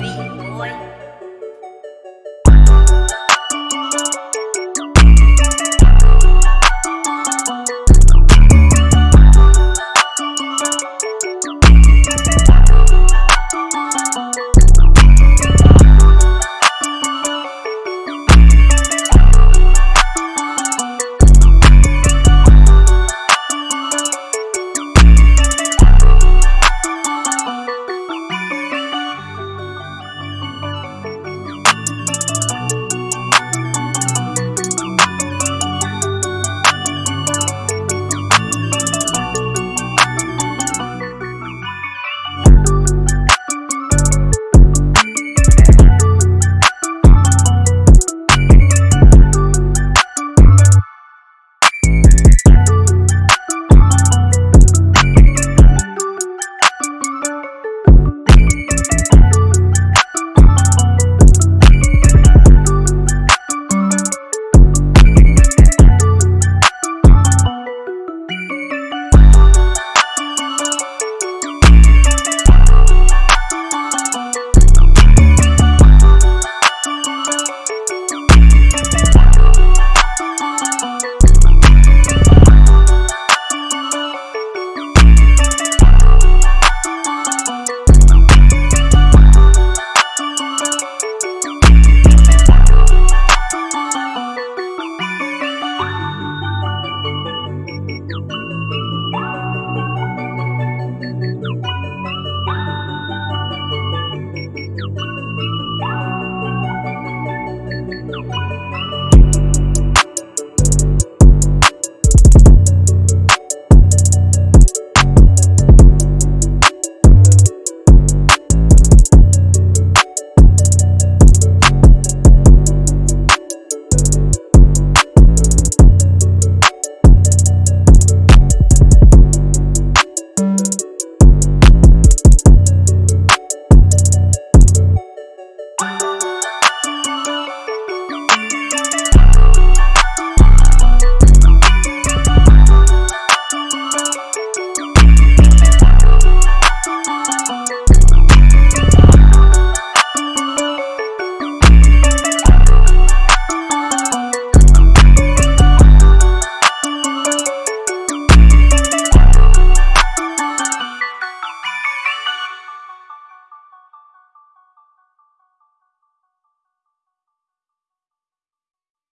beat, boy.